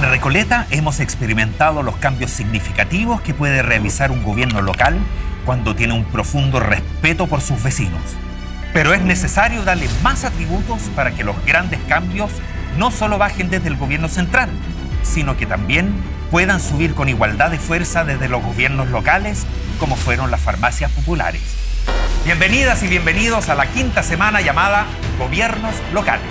En Recoleta hemos experimentado los cambios significativos que puede realizar un gobierno local cuando tiene un profundo respeto por sus vecinos. Pero es necesario darle más atributos para que los grandes cambios no solo bajen desde el gobierno central, sino que también puedan subir con igualdad de fuerza desde los gobiernos locales, como fueron las farmacias populares. Bienvenidas y bienvenidos a la quinta semana llamada Gobiernos Locales.